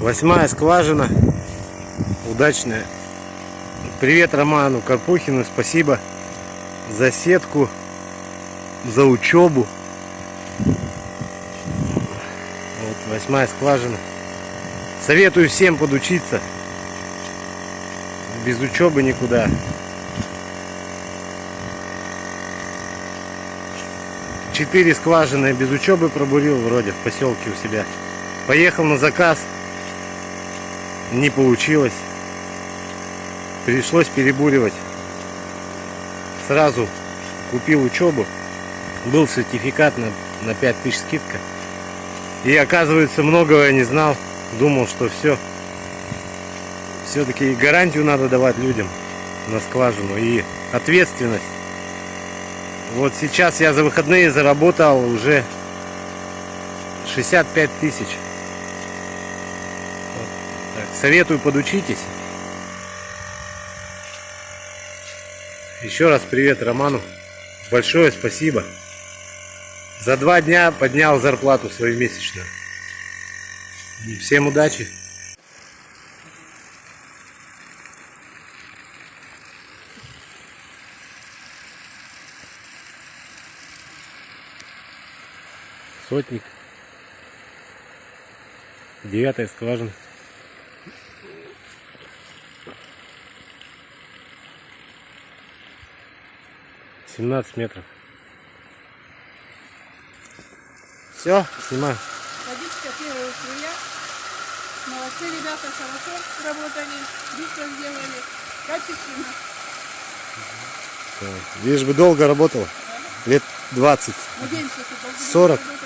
Восьмая скважина. Удачная. Привет Роману Карпухину. Спасибо за сетку, за учебу. Вот восьмая скважина. Советую всем подучиться. Без учебы никуда. Четыре скважины без учебы пробурил вроде в поселке у себя. Поехал на заказ. Не получилось. Пришлось перебуривать. Сразу купил учебу. Был сертификат на, на 5000 скидка. И оказывается, многого я не знал. Думал, что все. Все-таки гарантию надо давать людям на скважину. И ответственность. Вот сейчас я за выходные заработал уже 65 тысяч. Вот. Так, советую подучитесь. Еще раз привет Роману. Большое спасибо. За два дня поднял зарплату свою месячную. Всем удачи. Сотник. Девятая скважина. Семнадцать метров. Все, снимаю. Водичка первая струя. Молодцы ребята, хорошо работали, быстро сделали, качественно. Так, Лишь бы долго работала. Лет 20. Надеемся, что долго будет 40.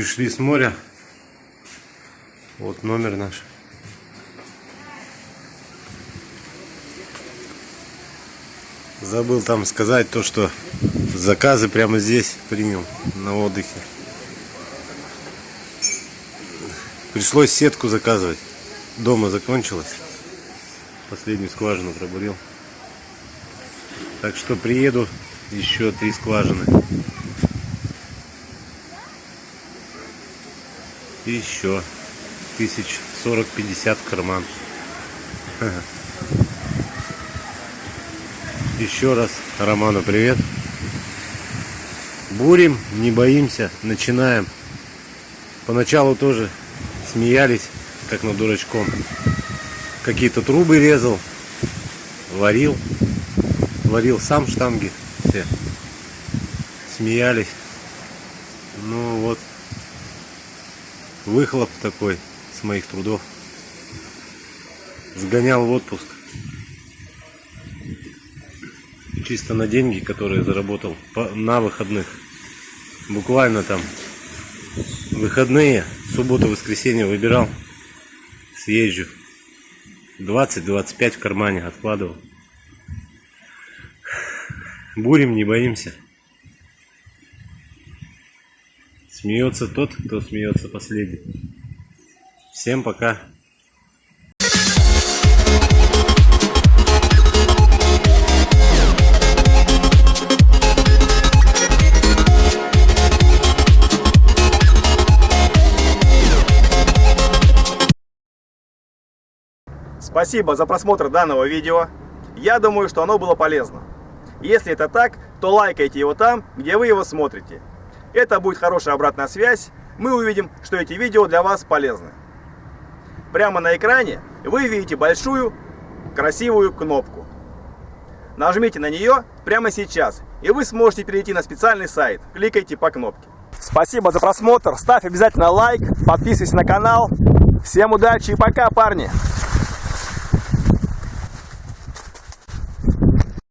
Пришли с моря. Вот номер наш. Забыл там сказать то, что заказы прямо здесь принял на отдыхе. Пришлось сетку заказывать. Дома закончилась. Последнюю скважину пробурил. Так что приеду еще три скважины. И еще тысяч сорок-пятьдесят в карман. Еще раз Роману привет. Бурим, не боимся, начинаем. Поначалу тоже смеялись, как над дурачком. Какие-то трубы резал, варил. Варил сам штанги все. Смеялись. Ну вот, выхлоп такой с моих трудов. Сгонял в отпуск. Чисто на деньги, которые заработал на выходных. Буквально там выходные, субботу, воскресенье выбирал. Съезжу. 20-25 в кармане откладывал. Бурим, не боимся. Смеется тот, кто смеется последний. Всем пока. Спасибо за просмотр данного видео. Я думаю, что оно было полезно. Если это так, то лайкайте его там, где вы его смотрите. Это будет хорошая обратная связь. Мы увидим, что эти видео для вас полезны. Прямо на экране вы видите большую красивую кнопку. Нажмите на нее прямо сейчас, и вы сможете перейти на специальный сайт. Кликайте по кнопке. Спасибо за просмотр. Ставь обязательно лайк, подписывайся на канал. Всем удачи и пока, парни!